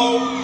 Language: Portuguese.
ao